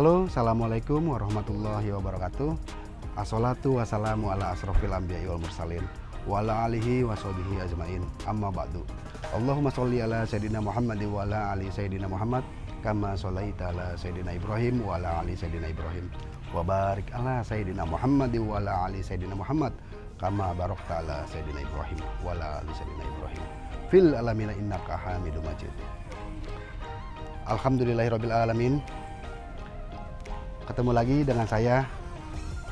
Halo, Assalamualaikum warahmatullahi wabarakatuh. Assalatu wassalamu ala asrofil anbiya'i wal mursalin wa ala alihi wa sahbihi ajmain. Amma ba'du. Allahumma sholli ala sayyidina Muhammad wa ala ali sayyidina Muhammad kama sholaita ala sayyidina Ibrahim wa ala ali sayyidina Ibrahim wa barik ala sayyidina Muhammad wa ala ali sayyidina Muhammad kama barakta ala sayyidina Ibrahim wa ala ali sayyidina Ibrahim fil alamina innaka hamidum majid. Alhamdulillahirabbil alamin. Ketemu lagi dengan saya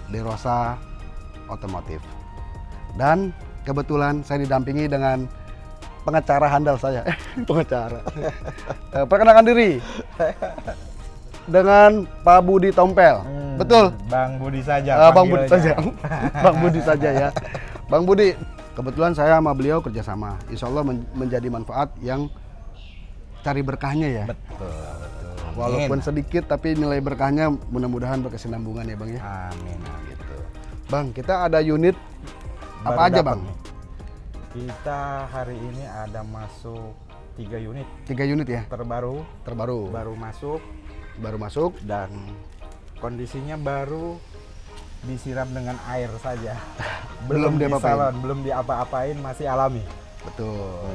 Derosa Otomotif. Dan kebetulan saya didampingi dengan pengacara handal saya. Eh, pengacara. Eh, Perkenalkan diri. Dengan Pak Budi Tompel. Hmm, Betul. Bang Budi saja. Eh, Bang Budi saja. Bang Budi saja ya. Bang Budi, kebetulan saya sama beliau kerjasama. Insya Allah men- menjadi manfaat yang cari berkahnya ya. Betul. Walaupun Amin. sedikit tapi nilai berkahnya mudah-mudahan berkesinambungan ya Bang ya. Amin. Gitu. Bang, kita ada unit apa Baru aja dapat Bang? nih. Kita hari ini ada masuk tiga unit Tiga unit ya, terbaru, terbaru. baru masuk Baru masuk. dan kondisinya baru disiram dengan air saja. Belum di diapa-apain. salon, belum diapa-apain, masih alami. Betul.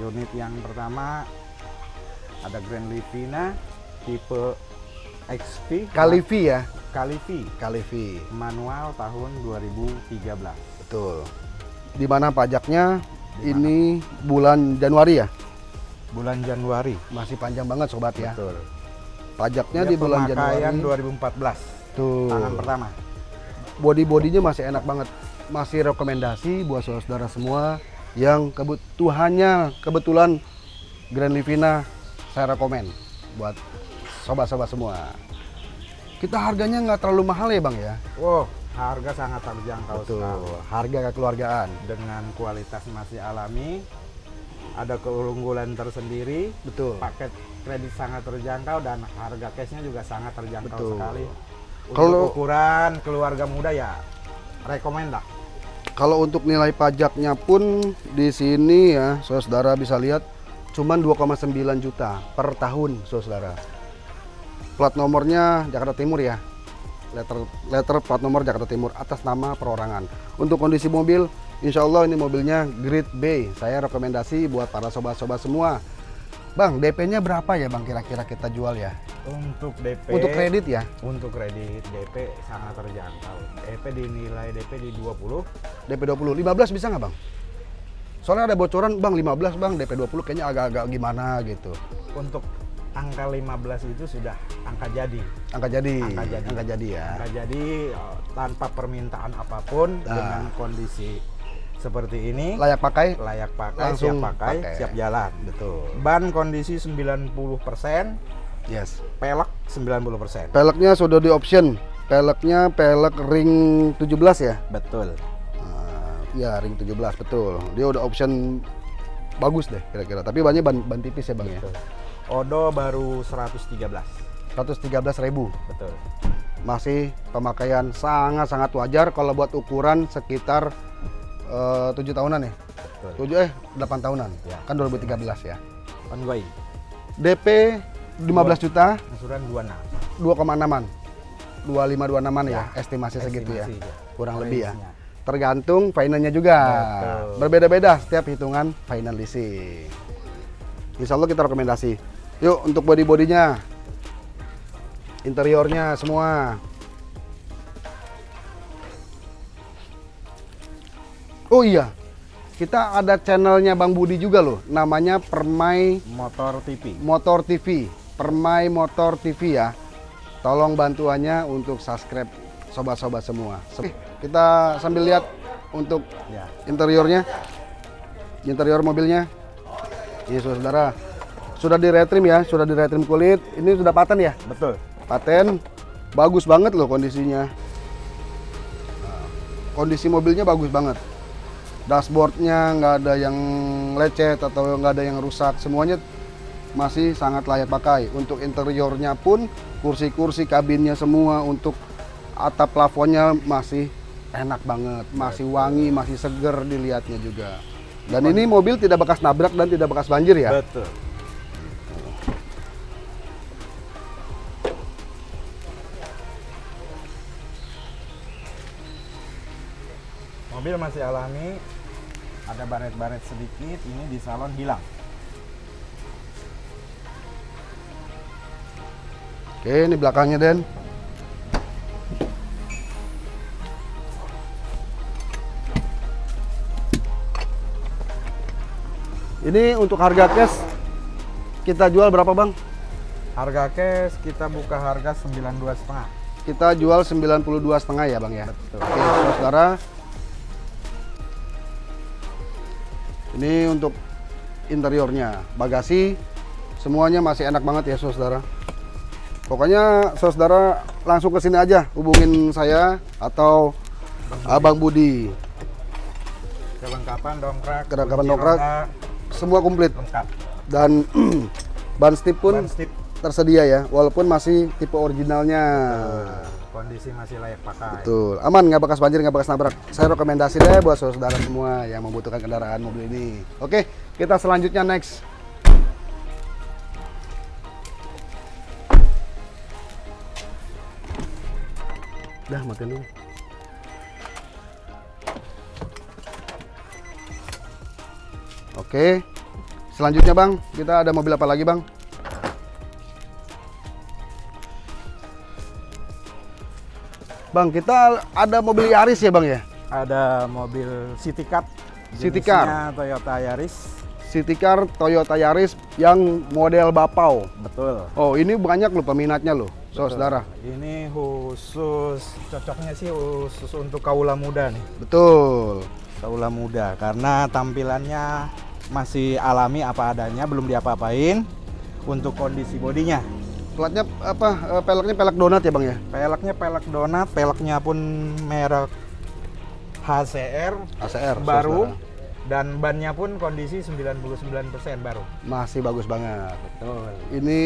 Unit yang pertama ada Grand Livina tipe XP Kalivi ya, Kalivi Kalivi. manual tahun 2013. Betul. Di mana pajaknya Di ini bulan Januari ya? Bulan Januari. Masih panjang banget sobat ya. Betul. Pajaknya Dia di bulan Januari. 2014. Tuh. Tangan pertama. Body-bodinya masih enak banget. Masih rekomendasi buat saudara-saudara semua yang kebutuhannya kebetulan Grand Livina saya rekomen buat sobat-sobat semua. Kita harganya nggak terlalu mahal ya bang ya? Wow, harga sangat terjangkau Betul. sekali. Harga kekeluargaan. Dengan kualitas masih alami, ada keunggulan tersendiri, Betul. paket kredit sangat terjangkau dan harga cashnya juga sangat terjangkau Betul. sekali. Untuk Kalau- ukuran keluarga muda ya rekomend lah. Kalau untuk nilai pajaknya pun di sini ya, saudara bisa lihat cuman 2,9 juta per tahun, saudara. Plat nomornya Jakarta Timur ya. Letter letter plat nomor Jakarta Timur atas nama perorangan. Untuk kondisi mobil, insya Allah ini mobilnya Grade B. Saya rekomendasi buat para sobat-sobat semua. Bang, DP-nya berapa ya Bang kira-kira kita jual ya? Untuk DP Untuk kredit ya? Untuk kredit DP sangat terjangkau. DP dinilai DP di 20. DP 20, 15 bisa nggak Bang? Soalnya ada bocoran Bang 15 Bang, DP 20 kayaknya agak-agak gimana gitu. Untuk angka 15 itu sudah angka jadi. Angka jadi. Angka jadi. Angka jadi ya. Angka jadi eh, tanpa permintaan apa pun Nah. dengan kondisi seperti ini Layak pakai? layak pakai, Langsung siap pakai, pakai. siap jalan. Betul. Ban kondisi 90%, Yes. pelek 90%. Peleknya sudah di option. Peleknya pelek ring 17 ya? Betul. Nah, ya ring 17 betul. Dia udah option bagus deh kira-kira. Tapi banyak ban, ban tipis ya bang ya. Odo baru 113. 113 ribu. Betul. Masih pemakaian sangat-sangat wajar kalau buat ukuran sekitar eh, 7 tahunan ya. Betul. 7 eh 8 tahunan. Ya. Kan 2013 ya. Ongoing. DP 15 juta Angsuran 26. 2,6an 25 26an ya, Ya, estimasi segitu ya. Estimasi, ya. Kurang lebih ya. Tergantung finalnya juga. Berbeda-beda setiap hitungan final leasing. Insya Allah kita rekomendasi. Yuk untuk body-bodinya. Interiornya semua. Oh iya, kita ada channelnya Bang Budi juga loh. Namanya Permai Motor TV. Motor TV, Permai Motor TV ya. Tolong bantuannya untuk subscribe sobat-sobat semua. Kita sambil lihat untuk Ya. interiornya, interior mobilnya. Ini saudara, sudah di retrim ya, sudah di retrim kulit. Ini sudah paten ya, Betul. paten. Bagus banget loh kondisinya. Kondisi mobilnya bagus banget. Dashboardnya nggak ada yang lecet atau nggak ada yang rusak. Semuanya masih sangat layak pakai. Untuk interiornya pun kursi-kursi kabinnya semua untuk atap plafonnya masih enak banget, masih wangi, masih seger dilihatnya juga. Dan ini mobil tidak bekas nabrak dan tidak bekas banjir ya. Betul. Mobil masih alami, ada baret-baret sedikit, ini di salon hilang. Oke, ini belakangnya Den. Ini untuk harga cash kita jual berapa bang? Harga cash kita buka harga 92 setengah. Kita jual 92 setengah ya bang ya. Betul. Oke, saudara. Ini untuk interiornya, bagasi, semuanya masih enak banget ya saudara. Pokoknya saudara langsung ke sini aja, hubungin saya atau Abang Budi. Kelengkapan dongkrak, Kelengkapan dongkrak. Semua komplit lengkap. dan ban stip pun Ban stip. tersedia ya, walaupun masih tipe originalnya. Kondisi masih layak pakai. Betul, aman nggak bekas banjir, nggak bekas nabrak. Saya rekomendasi deh buat saudara semua yang membutuhkan kendaraan mobil ini. Oke, kita selanjutnya next. Dah matiin dulu. Oke, selanjutnya bang, kita ada mobil apa lagi bang? Bang, kita ada mobil Yaris ya bang ya? Ada mobil City Car. City jenisnya Toyota Yaris. City Car Toyota Yaris yang model Bapau. Betul. Oh, ini banyak loh peminatnya loh, saudara. Ini khusus cocoknya sih khusus untuk kaula muda nih. Betul. Kaula muda karena tampilannya masih alami apa adanya, belum diapa-apain. Untuk kondisi bodinya, Platnya apa? eh, Peleknya pelek donat ya bang ya? peleknya pelek donat, peleknya pun merek HCR ACR. baru saudara. dan bannya pun kondisi 99% baru. Masih bagus banget. Betul. Ini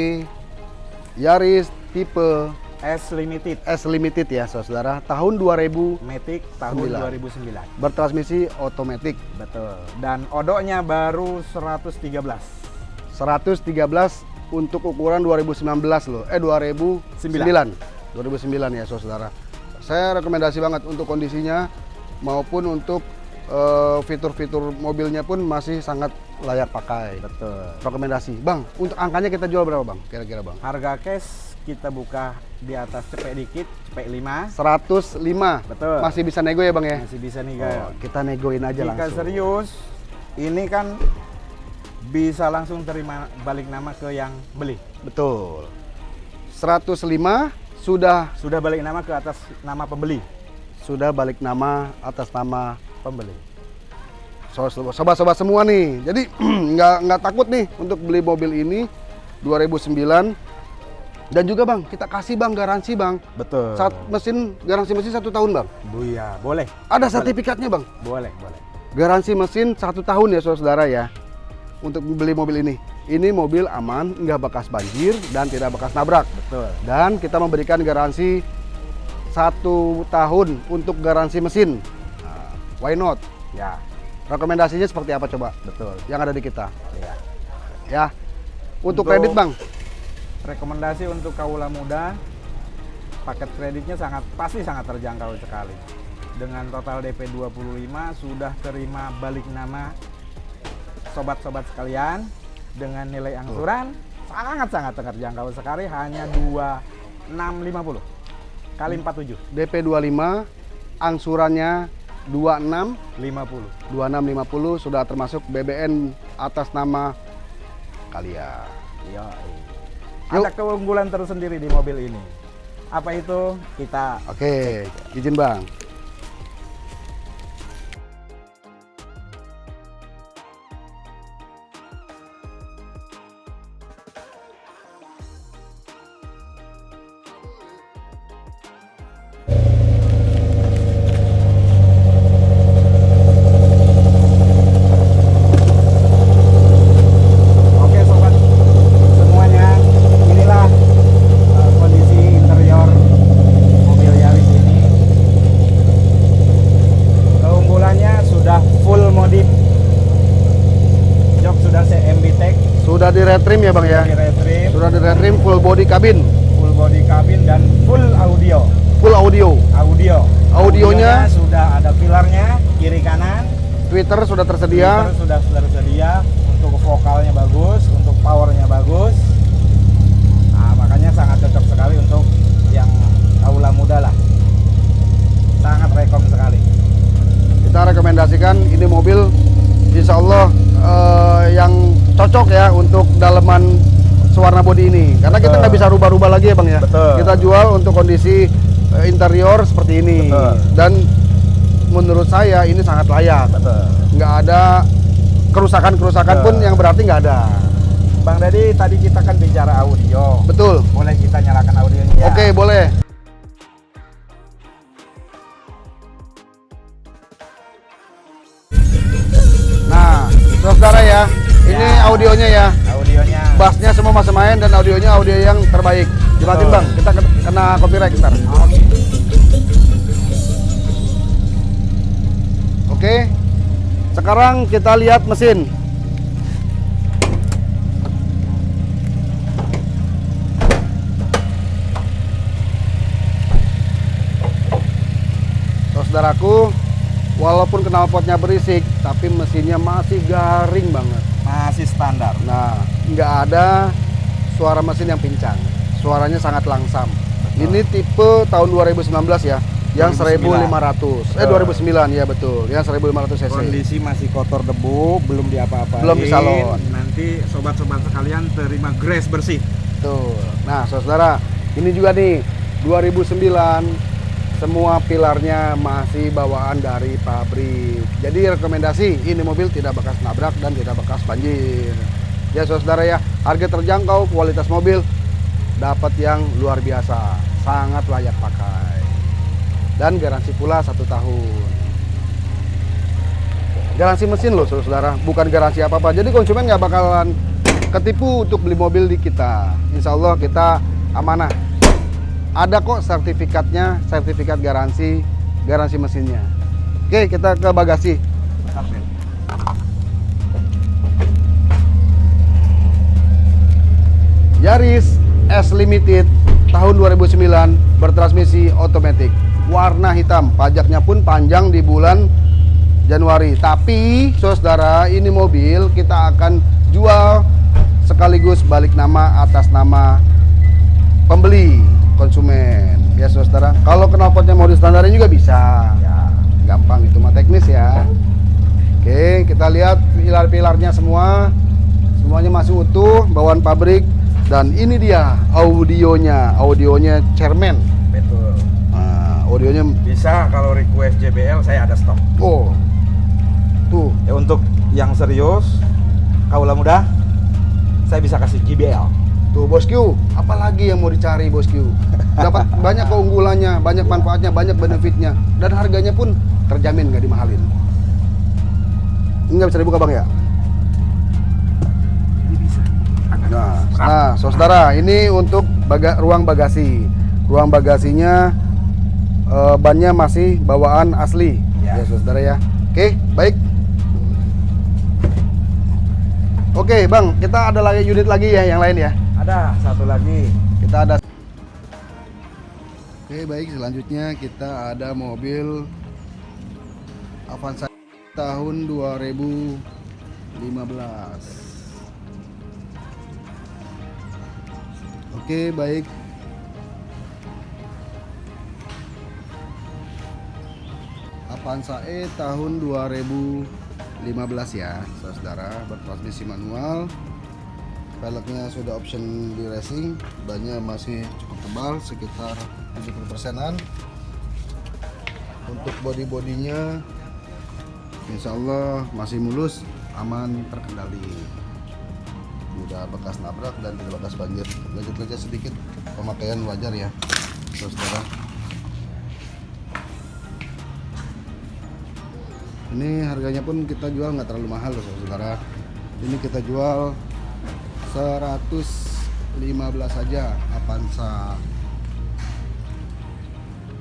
Yaris tipe S Limited S Limited ya saudara. Tahun 2000 Matic tahun Sembilan. 2009. bertransmisi otomatis. Betul. Dan odoknya baru 113. 113 untuk ukuran 2019 loh. Eh 2009. 2009 ya saudara. Saya rekomendasi banget untuk kondisinya maupun untuk eh, fitur-fitur mobilnya pun masih sangat layak pakai. Betul. Rekomendasi. Bang, untuk angkanya kita jual berapa bang? Kira-kira bang? Harga cash kita buka di atas cepet dikit, cepet 5. 105. Betul. Masih bisa nego ya bang ya? Masih bisa nih Oh, guys. kita negoin aja Jika langsung. serius, ini kan bisa langsung terima balik nama ke yang beli. Betul. 105 sudah Sudah balik nama ke atas nama pembeli. sudah balik nama atas nama Pembeli. So- sobat-sobat semua nih. Jadi nggak nggak takut nih untuk beli mobil ini 2009 dan juga bang kita kasih bang garansi bang Betul. saat mesin garansi mesin satu tahun bang Buya, boleh. ada sertifikatnya bang Boleh, boleh. garansi mesin satu tahun ya saudara ya untuk beli mobil ini ini mobil aman nggak bekas banjir dan tidak bekas nabrak Betul. dan kita memberikan garansi satu tahun untuk garansi mesin Nah, why not Ya, rekomendasinya seperti apa coba betul. yang ada di kita Ya. ya untuk, Untuk- kredit bang Rekomendasi untuk kaula muda, paket kreditnya sangat pasti sangat terjangkau sekali. Dengan total DP 25 sudah terima balik nama sobat-sobat sekalian dengan nilai angsuran sangat-sangat terjangkau sekali hanya 2650 kali 47 DP 25 angsurannya 26 50. 2650 sudah termasuk BBN atas nama kalian. Yuk. Ada keunggulan tersendiri di mobil ini. Apa itu? Kita oke izin bang retrim ya bang ya di retrim, sudah di retrim full body cabin full body cabin dan full audio. full audio Audio. Audionya? sudah ada pilarnya, kiri kanan. Twitter sudah tersedia. Twitter sudah tersedia untuk vokalnya bagus, untuk powernya bagus. Nah, makanya sangat cocok sekali untuk yang kaula muda lah. Sangat rekom sekali. Kita rekomendasikan ini mobil insya Allah eh, yang cocok ya untuk daleman sewarna bodi ini karena kita rubah-rubah lagi ya bang ya Betul. kita jual untuk kondisi eh, interior seperti ini Betul. dan menurut saya ini sangat layak Betul. nggak ada kerusakan-kerusakan pun yang berarti nggak ada Bang Dedi, tadi kita kan bicara audio. betul Boleh kita nyalakan audionya? ya? oke boleh bassnya semua masih main dan audionya audio yang terbaik. Dimatiin bang. Kita ke- kena copyright ntar. Oke. oke sekarang kita lihat mesin. Saudaraku walaupun knalpotnya berisik tapi mesinnya masih garing banget. Masih standar. Nah, nggak ada suara mesin yang pincang. Suaranya sangat langsam. Ini tipe tahun 2019 ya, yang 2009. 1500. Eh 2009 ya betul, yang 1500 cc. Kondisi masih kotor debu, belum diapa-apain. Belum disalon. Nanti sobat-sobat sekalian terima grace bersih. Tuh. Nah, saudara, ini juga nih 2009 semua pilarnya masih bawaan dari pabrik. Jadi rekomendasi ini mobil tidak bekas nabrak dan tidak bekas banjir. Ya saudara ya, harga terjangkau, kualitas mobil dapat yang luar biasa, sangat layak pakai. Dan garansi pula satu tahun. Garansi mesin loh saudara, bukan garansi apa-apa. Jadi konsumen nggak bakalan ketipu untuk beli mobil di kita. Insya Allah kita amanah. Ada kok sertifikatnya, sertifikat garansi, garansi mesinnya. Oke, kita ke bagasi. Bentar, Ben. Yaris S Limited tahun 2009 bertransmisi otomatis. Warna hitam pajaknya pun panjang di bulan Januari. Tapi saudara ini mobil kita akan jual sekaligus balik nama atas nama pembeli konsumen. Ya saudara kalau knalpotnya mau distandarin juga bisa. Ya. gampang itu mah teknis ya. Oke kita lihat pilar-pilarnya semua. Semuanya masih utuh bawaan pabrik dan ini dia audionya audionya chairman Betul. nah, audionya Bisa kalau request JBL saya ada stok. oh tuh Ya untuk yang serius, kaula muda, saya bisa kasih JBL. tuh bosku apalagi yang mau dicari bosku dapat banyak keunggulannya banyak manfaatnya banyak benefitnya dan harganya pun terjamin nggak dimahalin ini nggak bisa dibuka bang ya. Nah, nah, saudara, ini untuk baga ruang bagasi. Ruang bagasinya eh, bannya masih bawaan asli, Ya. ya, saudara ya. Oke, baik. Oke, bang, kita ada lagi unit lagi ya, yang lain ya. Ada satu lagi. Kita ada. Oke, baik. Selanjutnya kita ada mobil Avanza tahun 2015. Oke, baik. Avanza E tahun 2015 ya, saudara, bertransmisi manual. Velgnya sudah option di racing, bannya masih cukup tebal, sekitar 70 persenan. Untuk body-bodinya, insya Allah masih mulus, aman, terkendali. Tidak bekas nabrak dan tidak bekas banjir. Lecet-lecet sedikit, pemakaian wajar ya, saudara. Ini harganya pun kita jual nggak terlalu mahal loh saudara. Ini kita jual 115 saja Avanza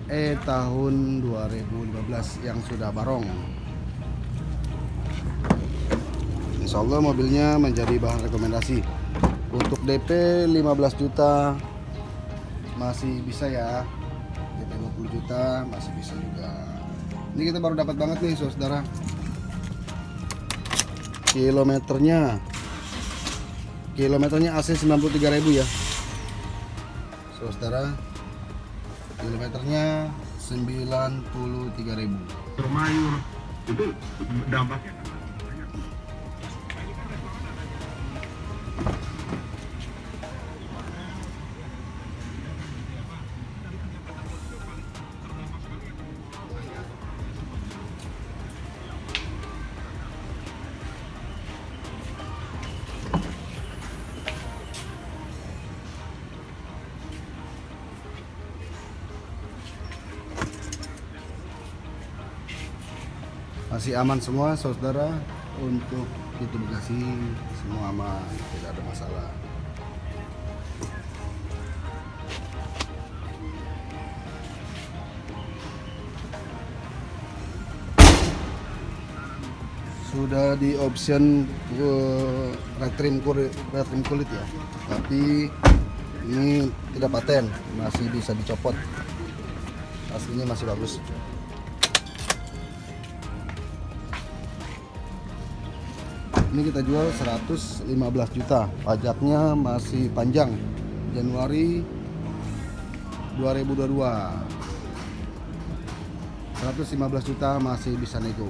E tahun 2015 yang sudah barong. Insya Allah mobilnya menjadi bahan rekomendasi. Untuk DP 15 juta masih bisa ya. DP 20 juta masih bisa juga. Ini kita baru dapat banget nih, saudara. Kilometernya kilometernya asli 93.000 ya. Saudara. Kilometernya 93.000. termayur itu dampaknya Masih aman semua saudara untuk itu Bekasi semua aman, tidak ada masalah. Sudah di option uh, retrim kulit, retrim kulit ya, tapi ini tidak paten, masih bisa dicopot. Aslinya masih bagus. Ini kita jual 115 juta. Pajaknya masih panjang. Januari 2022 115 juta masih bisa nego.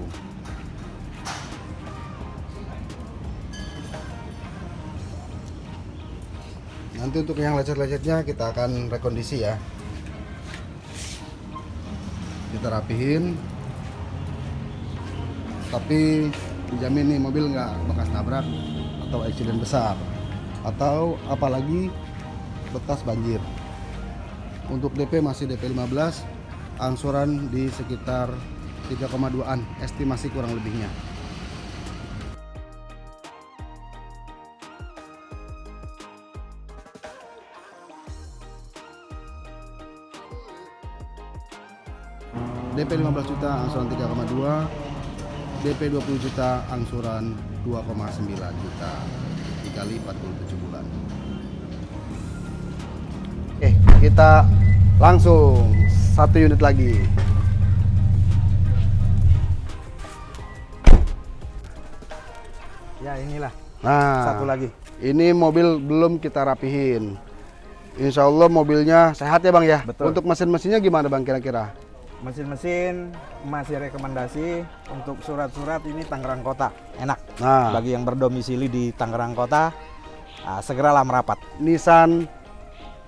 Nanti untuk yang lecet-lecetnya kita akan rekondisi ya. Kita rapihin. Tapi dijamin nih mobil nggak bekas nabrak atau accident besar. Atau apalagi bekas banjir. Untuk DP masih DP 15 angsuran di sekitar 3,2an estimasi kurang lebihnya. DP 15 juta angsuran 3,2 DP 20 juta angsuran 2,9 juta. Dikali 47 bulan. Oke kita langsung satu unit lagi. Ya inilah. Nah satu lagi. ini mobil belum kita rapihin. Insya Allah mobilnya sehat ya bang ya? Betul. untuk mesin-mesinnya gimana bang kira-kira Mesin-mesin masih rekomendasi untuk surat-surat ini Tangerang Kota enak. nah Bagi yang berdomisili di Tangerang Kota, ah, segeralah merapat. Nissan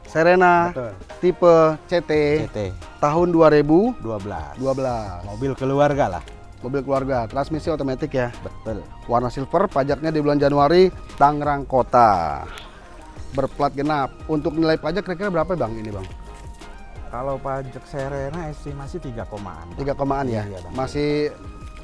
Serena Betul. tipe CT CT tahun 2012 12. Mobil keluarga lah. mobil keluarga transmisi otomatis ya Betul. warna silver pajaknya di bulan Januari Tangerang Kota berplat genap untuk nilai pajak kira-kira berapa bang ini bang Kalau pajak Serena estimasi 3 komaan. tiga komaan ya? Iya, Bang. masih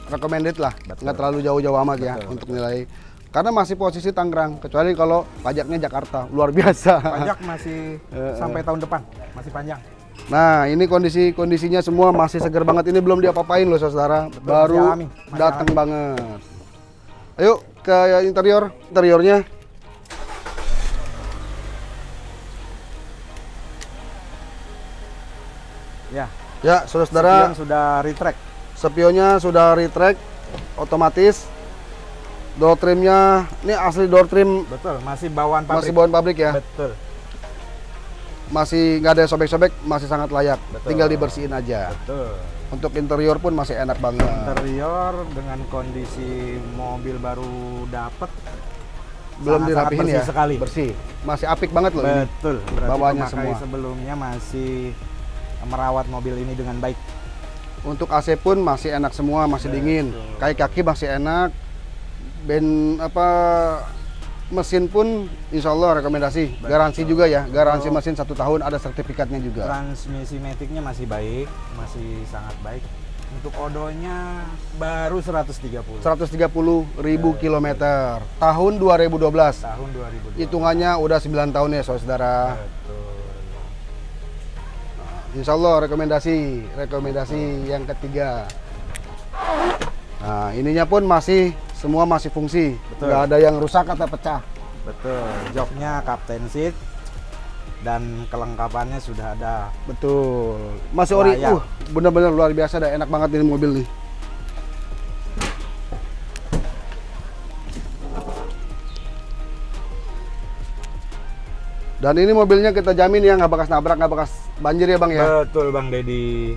recommended lah. Betul. nggak terlalu jauh-jauh amat ya Betul, untuk nilai. Karena masih posisi Tangerang kecuali kalau pajaknya Jakarta. Luar biasa. Pajak masih Eh, sampai tahun depan, masih panjang. nah ini kondisi kondisinya semua masih segar banget. Ini belum diapa-apain loh saudara. Baru datang banget. Ayo ke interior. Interiornya Ya. ya saudara-saudara Spion sudah retract. spionnya sudah retract otomatis door trimnya ini asli door trim Betul, masih bawaan pabrik. masih bawaan pabrik ya Betul. masih nggak ada sobek-sobek masih sangat layak Betul. tinggal dibersihin aja Betul. untuk interior pun masih enak banget Interior dengan kondisi mobil baru dapet belum sangat-sangat dirapihin bersih ya sekali. bersih masih apik banget loh ini Betul. Berarti Bawahnya semua. sebelumnya masih merawat mobil ini dengan baik. untuk AC pun masih enak semua masih dingin. kaki kaki masih enak. Ben apa mesin pun insya Allah rekomendasi. Garansi juga ya. Garansi mesin satu tahun ada sertifikatnya juga. Transmisi metiknya masih baik, masih sangat baik. Untuk odonya baru 130 130 ribu kilometer. tahun 2012 tahun 2000. hitungannya udah 9 tahun ya saudara. Betul. Insya Allah rekomendasi rekomendasi yang ketiga. Nah ininya pun masih semua masih fungsi, Betul. nggak ada yang rusak atau pecah. Betul. Joknya captain seat. dan kelengkapannya sudah ada Betul. Masih ori. Uh, benar-benar luar biasa dah. Enak banget ini mobil nih. Dan ini mobilnya kita jamin ya nggak bekas nabrak, nggak bekas banjir ya bang ya. betul bang Dedi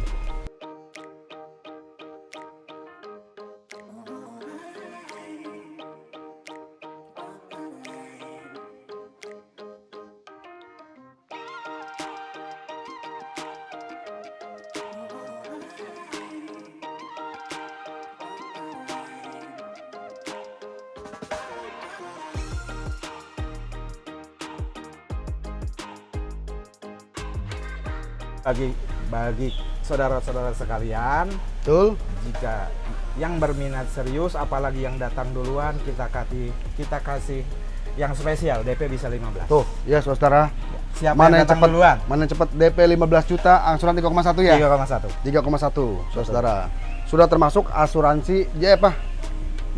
bagi saudara-saudara sekalian Betul. jika yang berminat serius apalagi yang datang duluan kita kasih kita kasih yang spesial DP bisa 15 Tuh, ya saudara. siapa Mana yang cepat? duluan Mana yang cepat DP 15 juta, angsuran 3,1 ya? 3,1 3,1, saudara. Sudah termasuk asuransi, ya apa?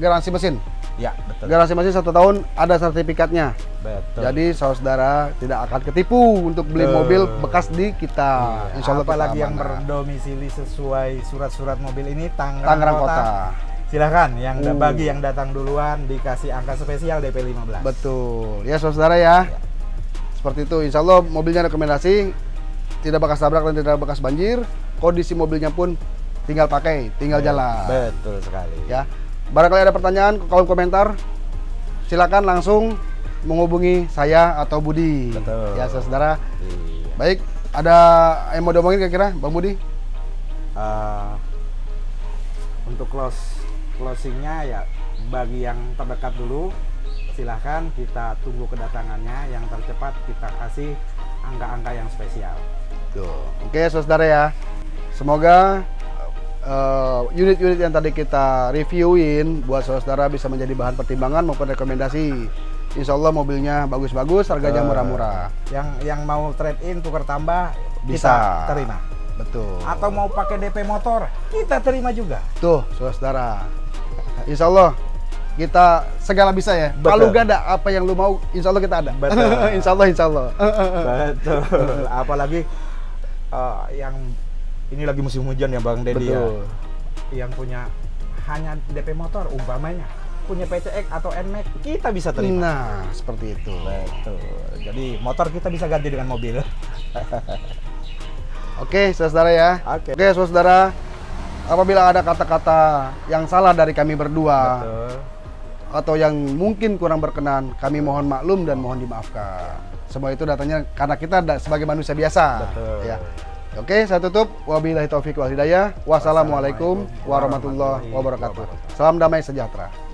Garansi mesin. Ya betul Garansi mesin satu tahun ada sertifikatnya. betul Jadi saudara tidak akan ketipu untuk beli Betul. mobil bekas di kita. Iya, Insya Allah kita apalagi yang berdomisili sesuai surat-surat mobil ini Tangerang, Tangerang Kota. Silahkan yang Uh. bagi yang datang duluan dikasih angka spesial DP 15. Betul. Ya saudara ya. Ya. Seperti itu. Insya Allah mobilnya rekomendasi tidak bekas tabrak dan tidak bekas banjir. Kondisi mobilnya pun tinggal pakai, tinggal jalan. Betul sekali. Ya. Barangkali ada pertanyaan ke kolom komentar, silakan langsung menghubungi saya atau Budi. Betul. Ya saudara. Iya. Baik, ada yang mau diomongin kira-kira, Bang Budi? Eh, untuk close closingnya ya bagi yang terdekat dulu silahkan kita tunggu kedatangannya yang tercepat kita kasih angka-angka yang spesial. Tuh. Oke, saudara ya. Semoga eh, unit-unit yang tadi kita reviewin buat saudara bisa menjadi bahan pertimbangan maupun rekomendasi. Insya Allah mobilnya bagus-bagus, harganya Eh, murah-murah. Yang yang mau trade in tukar tambah Bisa. kita terima. Betul. Atau mau pakai DP motor kita terima juga. Tuh, saudara. Insya Allah kita segala bisa ya. Betul. Kalau gak ada apa yang lu mau, insya Allah kita ada. Betul. insya Allah, insya Allah. Betul. Apalagi eh, yang ini lagi musim hujan ya Bang Dedi ya. Betul. Yang punya hanya DP motor umpamanya punya PCX atau NMAX kita bisa terima. Nah, seperti itu. Betul. Jadi motor kita bisa ganti dengan mobil. Oke, saudara ya. Oke. Oke, saudara. Apabila ada kata-kata yang salah dari kami berdua Betul. atau yang mungkin kurang berkenan, kami mohon maklum dan mohon dimaafkan. Semua itu datanya karena kita sebagai manusia biasa. Betul. Ya. Oke, saya tutup. Wabillahi taufik wal hidayah. Wassalamualaikum warahmatullahi wabarakatuh. Salam damai sejahtera.